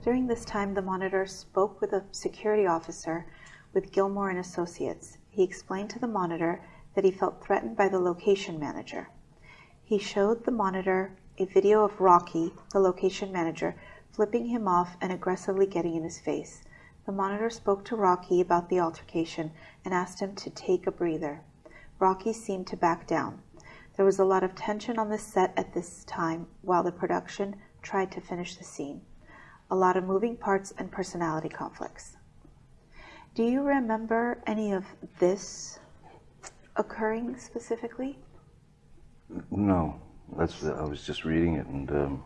During this time, the monitor spoke with a security officer with Gilmore and Associates. He explained to the monitor that he felt threatened by the location manager. He showed the monitor a video of Rocky, the location manager, flipping him off and aggressively getting in his face. The monitor spoke to Rocky about the altercation and asked him to take a breather. Rocky seemed to back down. There was a lot of tension on the set at this time while the production tried to finish the scene. A lot of moving parts and personality conflicts. Do you remember any of this occurring specifically? No, that's I was just reading it and um,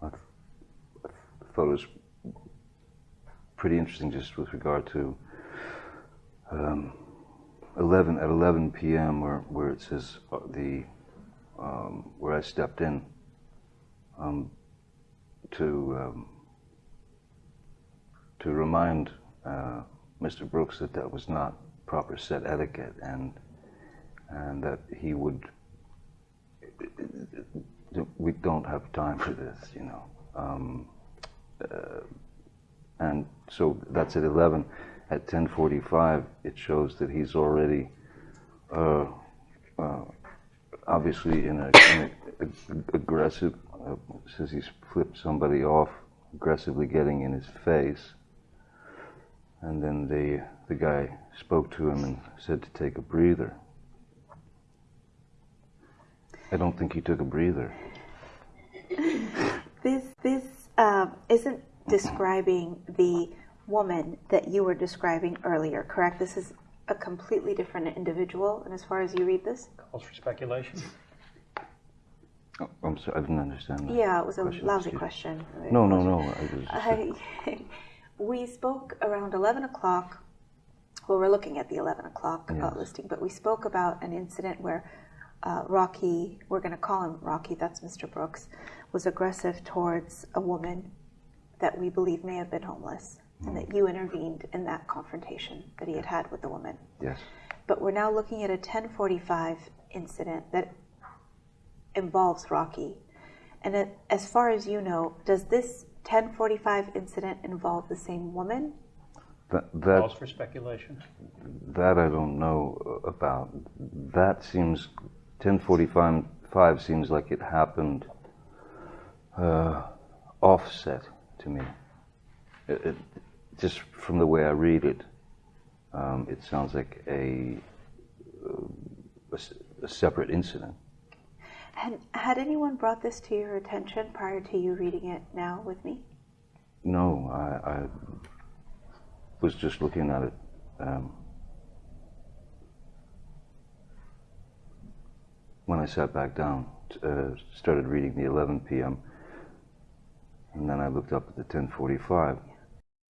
I, th- I thought it was pretty interesting just with regard to um, 11 at 11 p.m. where where it says uh, the um, where I stepped in um, to um, to remind uh, Mr. Brooks that that was not proper set etiquette and and that he would we don't have time for this, you know. Um, uh, and so that's at 11. At 10:45, it shows that he's already, uh, uh, obviously in a, in a, aggressive. Uh, says he's flipped somebody off, aggressively getting in his face. And then the the guy spoke to him and said to take a breather. I don't think he took a breather. This this um, isn't describing the woman that you were describing earlier, correct? This is a completely different individual, and as far as you read this, Calls for speculation. Oh, I'm sorry, I didn't understand that. yeah, it was a question, lousy excuse- question. No, no, no. I just, I, we spoke around 11 o'clock. Well, we're looking at the 11 o'clock uh, listing, but we spoke about an incident where uh, Rocky, we're going to call him Rocky, that's Mr. Brooks, was aggressive towards a woman that we believe may have been homeless, and that you intervened in that confrontation that he had had with the woman. yes. But we're now looking at a 1045 incident that involves Rocky. And as far as you know, does this 1045 incident involve the same woman? That, that Calls for speculation. that I don't know about. That seems 1045 five seems like it happened uh, offset to me. It, it, just from the way I read it, um, it sounds like a, uh, a s- a separate incident. And had anyone brought this to your attention prior to you reading it now with me? No, I, I was just looking at it. Um, when I sat back down, uh, started reading the 11 p.m., and then I looked up at the 10:45,